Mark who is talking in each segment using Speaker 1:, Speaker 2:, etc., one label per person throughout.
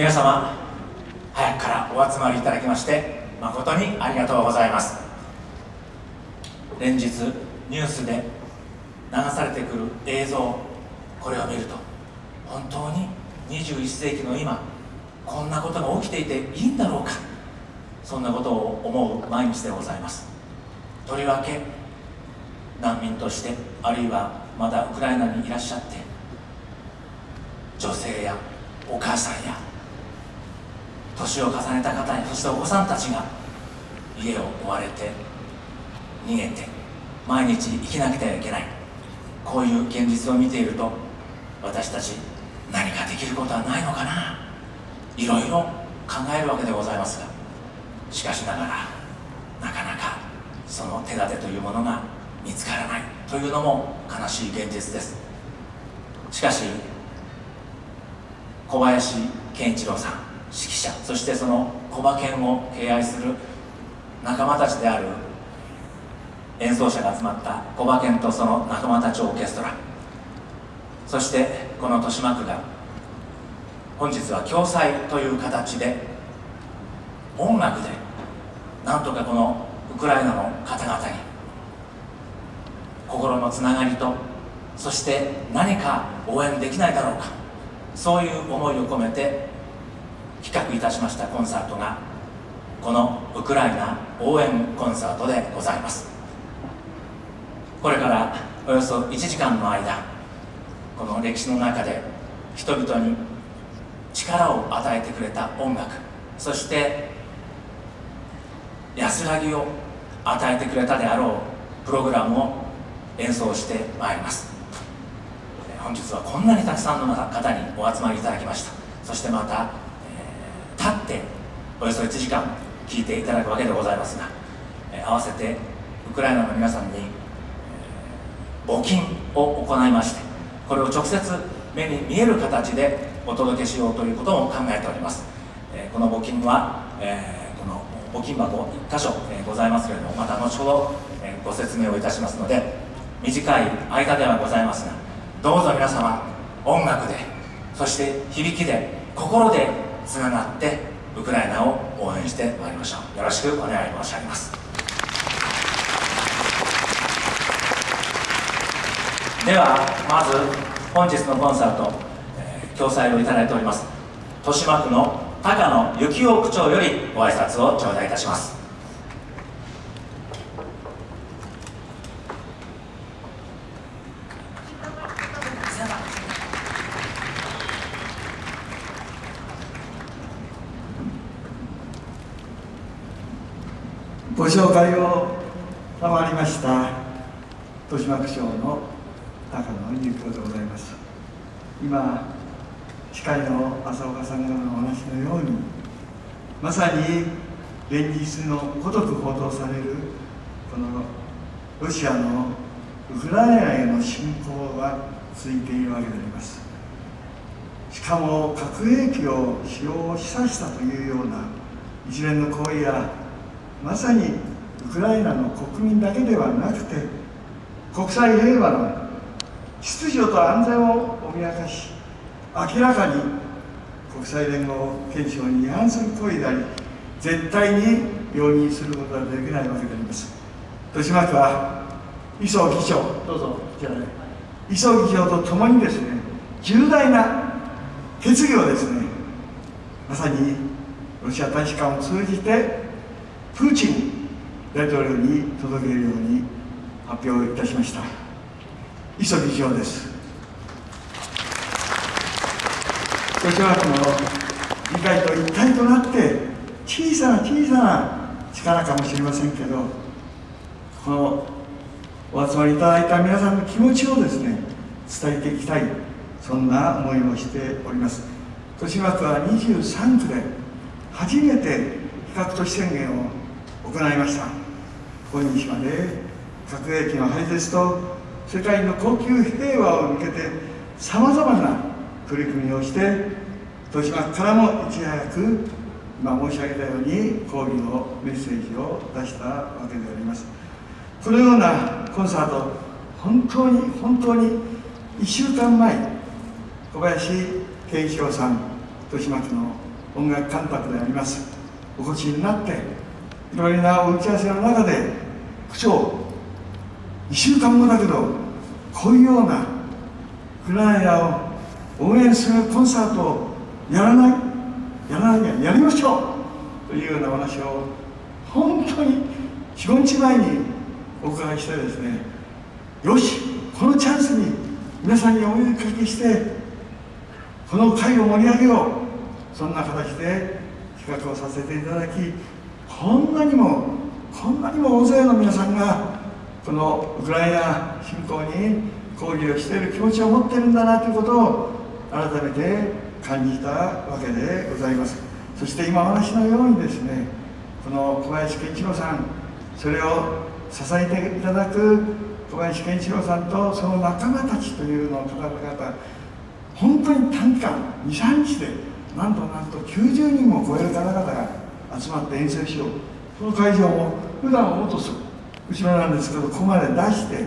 Speaker 1: 皆様早くからお集まりいただきまして誠にありがとうございます。連日ニュースで流されてくる映像これを見ると本当に21世紀の今こんなことが起きていていいんだろうかそんなことを思う毎日でございます。とりわけ難民としてあるいはまだウクライナにいらっしゃって女性やお母さんや年を重ねた方やそしてお子さんたちが家を追われて逃げて毎日生きなくてはいけない。こういう現実を見ていると私たち何かできることはないのかな。いろいろ考えるわけでございますがしかしながらなかなかその手立てというものが見つからない。というのも悲しい現実です。しかし小林健一郎さん指揮者そしてその小馬犬を敬愛する仲間たちである演奏者が集まった小馬犬とその仲間たちオーケストラ。そしてこの豊島区が本日は共催という形で音楽でなんとかこのウクライナの方々に心のつながりとそして何か応援できないだろうかそういう思いを込めて企画いたしましたコンサートがこのウクライナ応援コンサートでございます。これからおよそ1時間の間この歴史の中で人々に力を与えてくれた音楽そして安らぎを与えてくれたであろうプログラムを演奏してまいります。本日はこんなにたくさんの方にお集まりいただきました。そしてまた、っておよそ1時間聴いていただくわけでございますが、え、合わせてウクライナの皆さんに、募金を行いましてこれを直接目に見える形でお届けしようということを考えております、えこの募金は、えこの募金箱1箇所、えございますけれどもまた後ほど、えご説明をいたしますので短い間ではございますがどうぞ皆様音楽でそして響きで心でつながってウクライナを応援してまいりましょうよろしくお願い申し上げます。ではまず本日のコンサート、えー、共催をいただいております。豊島区の高野幸雄区長よりご挨拶を頂戴いたします。
Speaker 2: 紹介を賜りました豊島区長の高野幸雄でございます。今司会の浅岡さんからのお話のようにまさに連日のごとく報道されるこのロシアのウクライナへの侵攻が続いているわけであります。しかも核兵器を使用を示唆したというような一連の行為やまさにウクライナの国民だけではなくて国際平和の秩序と安全を脅かし明らかに国際連合憲章に違反する行為であり絶対に容認することはできないわけであります。豊島区は磯議長どうぞこちらで磯議長とともにですね重大な決議をですねまさにロシア大使館を通じてプーチン大統領に届けるように発表いたしました。磯議長です。豊島区の議会と一体となって小さな小さな力かもしれませんけどこのお集まりいただいた皆さんの気持ちをですね伝えていきたいそんな思いをしております。豊島区は23区で初めて比較都市宣言を行いました。今日まで核兵器の廃絶と世界の高級平和を向けてさまざまな取り組みをして豊島区からもいち早く今申し上げたように抗議のメッセージを出したわけであります。このようなコンサート本当に本当に1週間前小林健一郎さん豊島区の音楽監督であります。お越しになっていろいろなお打ち合わせの中で区長2週間後だけどこういうようなウクライナを応援するコンサートをやらないやらないやりましょうというような話を本当に45日前にお伺いしてですねよしこのチャンスに皆さんにお呼びかけしてこの会を盛り上げようそんな形で企画をさせていただきこんなにもこんなにも大勢の皆さんがこのウクライナ侵攻に抗議をしている気持ちを持っているんだなということを改めて感じたわけでございます。そして今お話のようにですねこの小林健一郎さんそれを支えていただく小林健一郎さんとその仲間たちというのを方々本当に短期間23日でなんとなんと90人も超える方々が集まって演奏しよう。その会場も普段はもっと後ろなんですけどここまで出して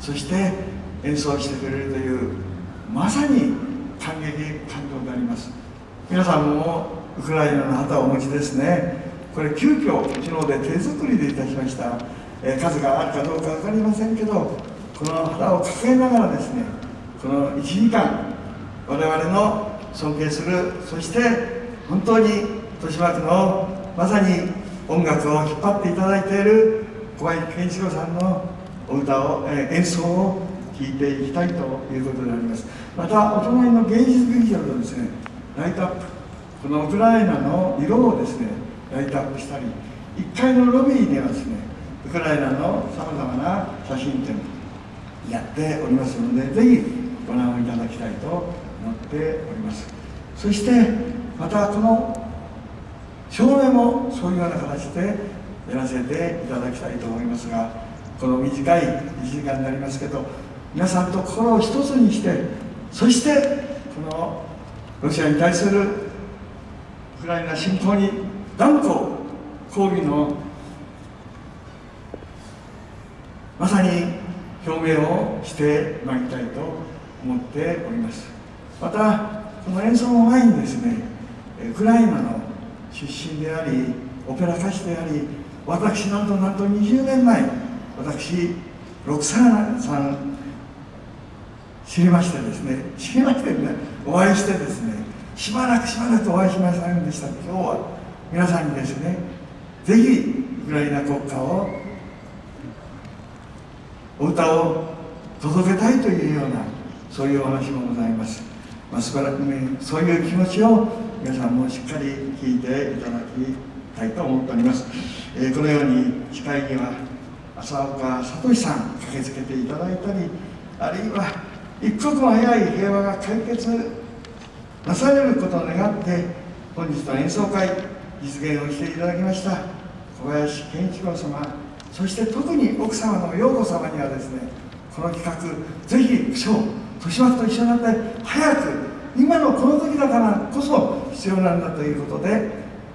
Speaker 2: そして演奏してくれるというまさに感激感動があります。皆さんもウクライナの旗をお持ちですね。これ急遽うちので手作りでいたしました。え数があるかどうか分かりませんけどこの旗を抱えながらですねこの1時間我々の尊敬するそして本当に豊島区のまさに音楽を引っ張っていただいている小林健一郎さんのお歌を、え演奏を聴いていきたいということであります。またお隣の芸術劇場のですねライトアップこのウクライナの色をですねライトアップしたり1階のロビーにはですねウクライナのさまざまな写真展やっておりますのでぜひご覧いただきたいと思っております。そしてまたこの照明もそういうような形でやらせていただきたいと思いますがこの短い1時間になりますけど皆さんと心を一つにしてそしてこのロシアに対するウクライナ侵攻に断固抗議のまさに表明をしてまいりたいと思っております。またこの演奏の前にですねウクライナの出身でありオペラ歌手であり私なんとなんと20年前私ロクサーナさん知りましてですね知りましてねお会いしてですねしばらくしばらくお会いしませんでした。今日は皆さんにですねぜひウクライナ国歌をお歌を届けたいというようなそういうお話もございます、まあ、しばらくねそういう気持ちを皆さんもしっかり聞いていただきたいと思っております、えー、このように司会には浅岡聡さん駆けつけていただいたりあるいは一刻も早い平和が解決なされることを願って本日の演奏会実現をしていただきました。小林健一郎様そして特に奥様の陽子様にはですねこの企画ぜひ区長豊島区と一緒になって早く今のこの時だからこそ必要なんだということで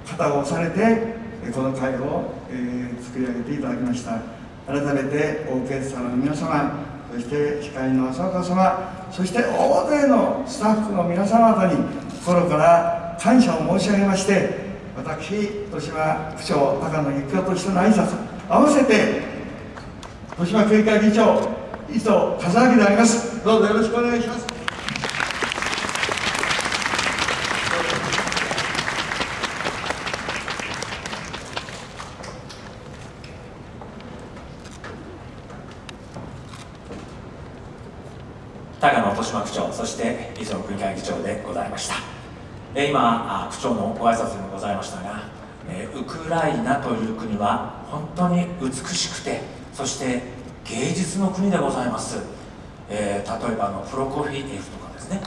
Speaker 2: 肩を押されてこの会を、え、作り上げていただきました。改めてオーケストラの皆様そして司会の浅岡様そして大勢のスタッフの皆様方に心から感謝を申し上げまして私豊島区長高野幸雄としての挨拶合わせて豊島区議会議長磯和明であります。どうぞよろしくお願いします
Speaker 1: 高野豊島区長そして磯野区議会議長でございました。今区長のご挨拶にもございましたがウクライナという国は本当に美しくてそして芸術の国でございます、えー、例えばあのプロコフィエフとかですね。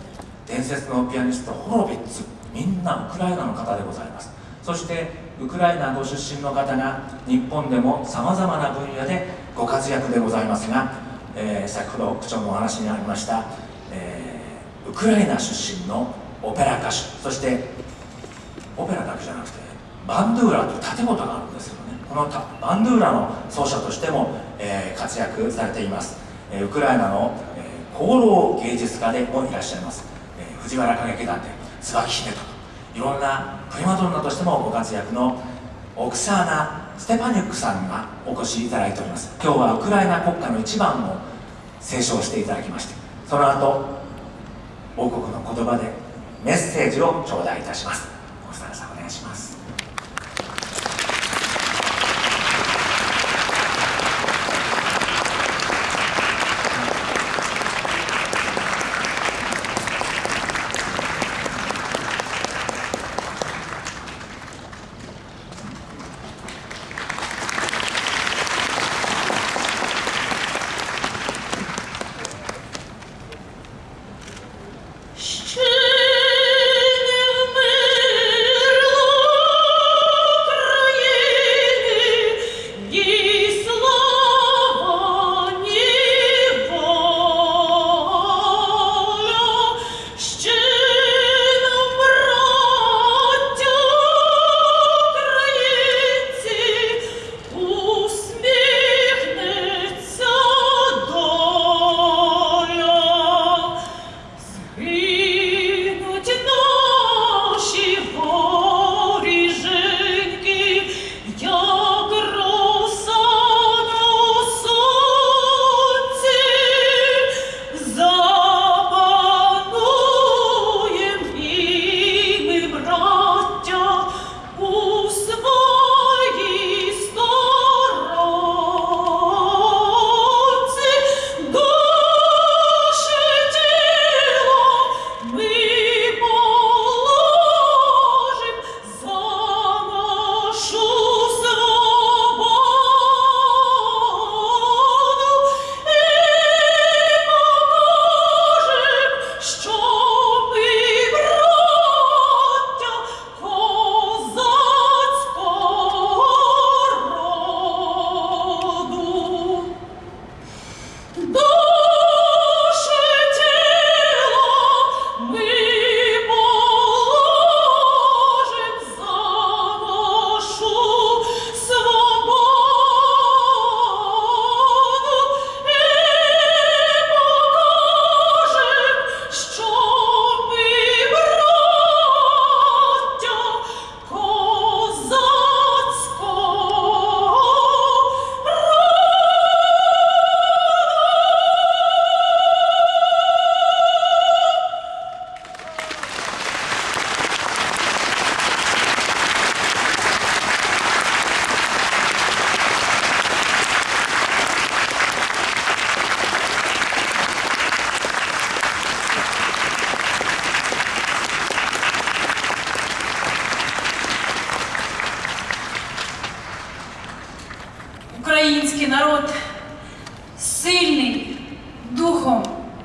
Speaker 1: 伝説のピアニストホロビッツ。みんなウクライナの方でございます。そしてウクライナご出身の方が日本でもさまざまな分野でご活躍でございますが、えー、先ほど区長のお話にありました、ウクライナ出身のオペラ歌手そしてオペラだけじゃなくてバンドゥーラという建物があるんですけどね。このバンドゥーラの奏者としても、えー、活躍されています、えー、ウクライナの、えー、功労芸術家でもいらっしゃいます、えー、藤原歌劇団で椿姫と
Speaker 3: いろんなプリマドンナとしてもご活躍のオクサーナ・ステパニュックさんがお越しいただいております。今日はウクライナ国歌の一番を斉唱していただきましてその後王国の言葉でメッセージを頂戴いたします。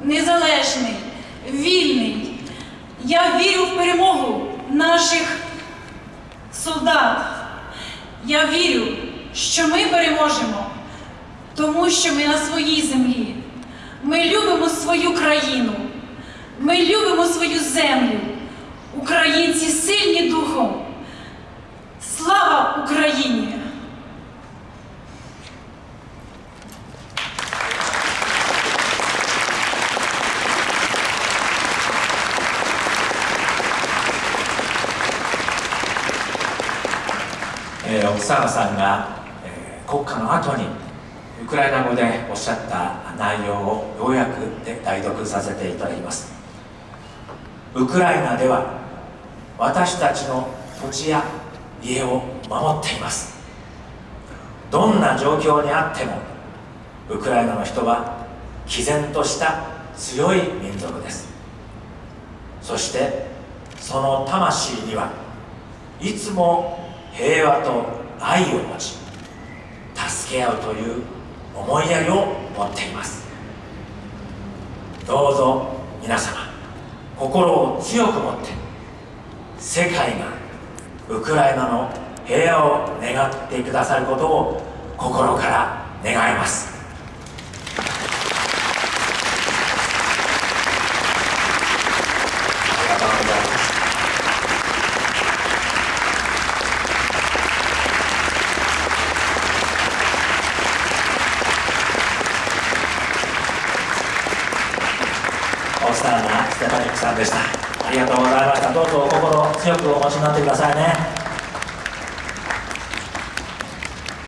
Speaker 4: Незалежний, вільний. Я вірю в перемогу наших солдат. Я вірю, що ми переможемо, тому що ми на своїй землі. Ми любимо свою країну. Ми любимо свою землю. Українці сильні духом. Слава Україні!
Speaker 3: さんが、えー国歌の後にウクライナ語でおっしゃった内容をようやくで代読させていただきます。ウクライナでは私たちの土地や家を守っています。どんな状況にあってもウクライナの人は毅然とした強い民族です。そしてその魂にはいつも平和と愛を持ち助け合うという思いやりを持っています。どうぞ皆様心を強く持って世界がウクライナの平和を願ってくださることを心から願いますありがとうございます
Speaker 1: オスターナステパニックさんでしたありがとうございましたどうぞお心強くお持ちになってください。